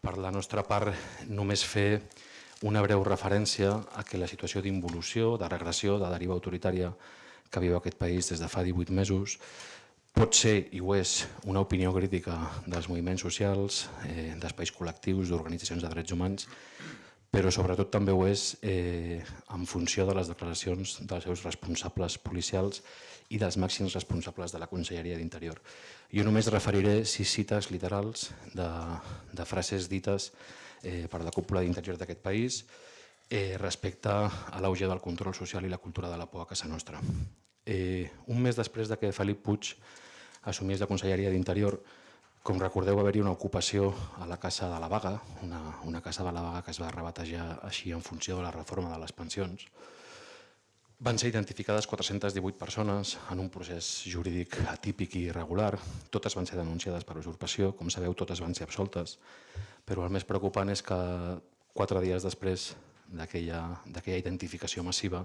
per la nostra part, només fer una breu referència a que la situació d'involució, de regressió, de deriva autoritària que viu aquest país des de fa 18 mesos pot ser, i ho és, una opinió crítica dels moviments socials, eh, d'espais col·lectius, d'organitzacions de drets humans, però sobretot també ho és eh, en funció de les declaracions dels seus responsables policials i dels màxims responsables de la Conselleria d'Interior. Jo només referiré sis cites literals de, de frases dites eh, per la cúpula d'interior d'aquest país eh, respecte a l'auge del control social i la cultura de la por a casa nostra. Eh, un mes després de que Felip Puig assumís la Conselleria d'Interior, com recordeu, va haver-hi una ocupació a la Casa de la Vaga, una, una casa de la Vaga que es va rebatejar així en funció de la reforma de les pensions. Van ser identificades 418 persones en un procés jurídic atípic i irregular. Totes van ser denunciades per usurpació, com sabeu, totes van ser absoltes. Però el més preocupant és que quatre dies després d'aquella identificació massiva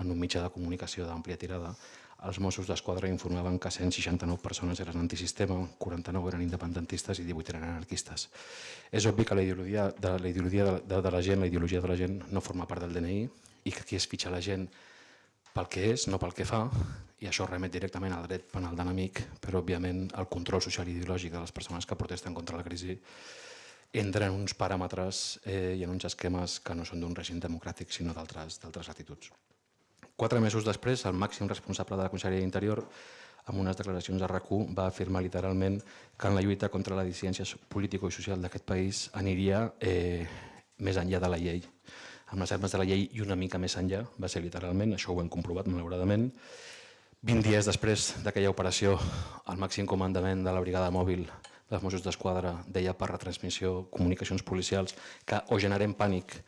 en un mitjà de comunicació d'àmplia tirada, els Mossos d'Esquadra informaven que 169 persones eren antisistema, 49 eren independentistes i 18 eren anarquistes. És obvi que la ideologia de la, ideologia de, de, de la gent, la ideologia de la gent no forma part del DNI i que aquí es fitxa la gent pel que és, no pel que fa, i això remet directament al dret penal d'enemic, però òbviament el control social i ideològic de les persones que protesten contra la crisi entra en uns paràmetres eh, i en uns esquemes que no són d'un règim democràtic sinó d'altres attituds. Quatre mesos després, el màxim responsable de la Conselleria d'Interior, amb unes declaracions a rac va afirmar literalment que en la lluita contra la dissidència política i social d'aquest país aniria eh, més enllà de la llei. Amb les armes de la llei i una mica més enllà, va ser literalment, això ho hem comprovat malauradament. 20 dies després d'aquella operació, el màxim comandament de la brigada mòbil dels Mossos d'Esquadra deia per retransmissió comunicacions policials que o generem pànic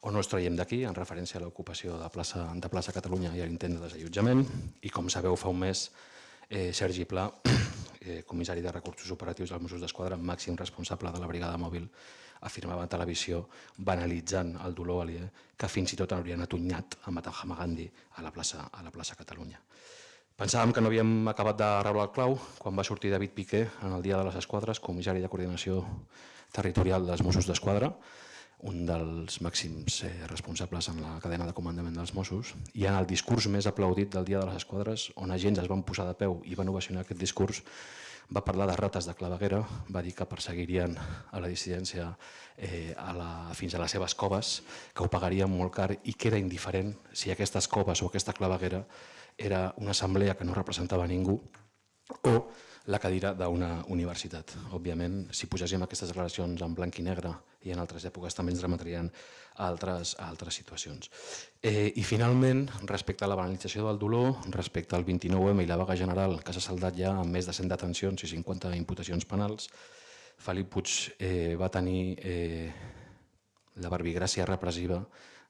o no es traiem d'aquí, en referència a l'ocupació de, plaça, de plaça Catalunya i a l'intent de desallotjament. I com sabeu, fa un mes, eh, Sergi Pla, eh, comissari de recursos operatius dels Mossos d'Esquadra, màxim responsable de la brigada mòbil, afirmava a televisió, banalitzant el dolor aliè, que fins i tot haurien atunyat a Mahatma Gandhi a la plaça, a la plaça Catalunya. Pensàvem que no havíem acabat de rebre el clau quan va sortir David Piqué en el Dia de les Esquadres, comissari de coordinació territorial dels Mossos d'Esquadra, un dels màxims eh, responsables en la cadena de comandament dels Mossos, i en el discurs més aplaudit del Dia de les Esquadres, on agents es van posar de peu i van ovacionar aquest discurs, va parlar de rates de claveguera, va dir que perseguirien a la dissidència eh, a la, fins a les seves coves, que ho pagarien molt car i que era indiferent si aquestes coves o aquesta claveguera era una assemblea que no representava ningú o la cadira d'una universitat. Òbviament, si poséssim aquestes declaracions en blanc i negre i en altres èpoques també ens remetrien a altres, a altres situacions. Eh, I finalment, respecte a la banalització del dolor, respecte al 29M i la vaga general que s'ha saldat ja amb més de 100 detencions i 50 imputacions penals, Felip Puig eh, va tenir eh, la barbigràcia repressiva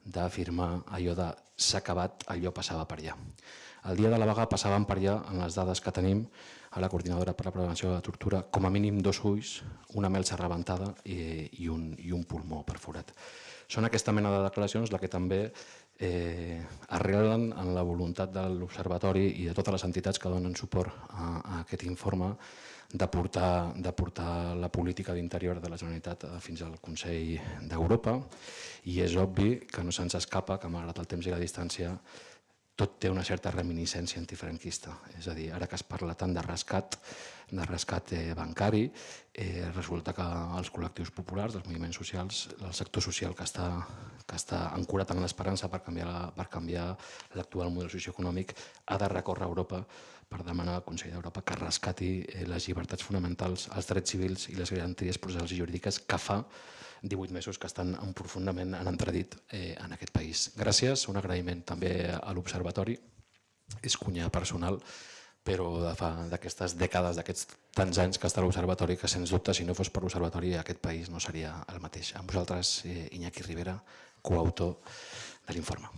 d'afirmar allò de s'ha acabat, allò passava per allà. El dia de la vaga passaven per allà, en les dades que tenim, a la Coordinadora per la Prevenció de la Tortura, com a mínim dos ulls, una melsa rebentada i, i, un, i un pulmó perforat. Són aquesta mena de declaracions la que també eh, arrelen en la voluntat de l'Observatori i de totes les entitats que donen suport a, a aquest informe de portar, de portar la política d'interior de la Generalitat eh, fins al Consell d'Europa i és obvi que no se'ns escapa que malgrat el temps i la distància tot té una certa reminiscència antifranquista. És a dir, ara que es parla tant de rescat, de rescat bancari, eh, resulta que els col·lectius populars, els moviments socials, el sector social que està, que està ancorat en l'esperança per canviar, per canviar l'actual model socioeconòmic ha de recórrer a Europa per demanar al Consell d'Europa que rescati eh, les llibertats fonamentals, els drets civils i les garanties processals i jurídiques que fa 18 mesos que estan en profundament en entredit eh, en aquest país. Gràcies, un agraïment també a l'Observatori, és cunya personal, però d'aquestes dècades, d'aquests tants anys que està l'Observatori, que sens dubte, si no fos per l'Observatori, aquest país no seria el mateix. Amb vosaltres, eh, Iñaki Rivera, coautor de l'informe.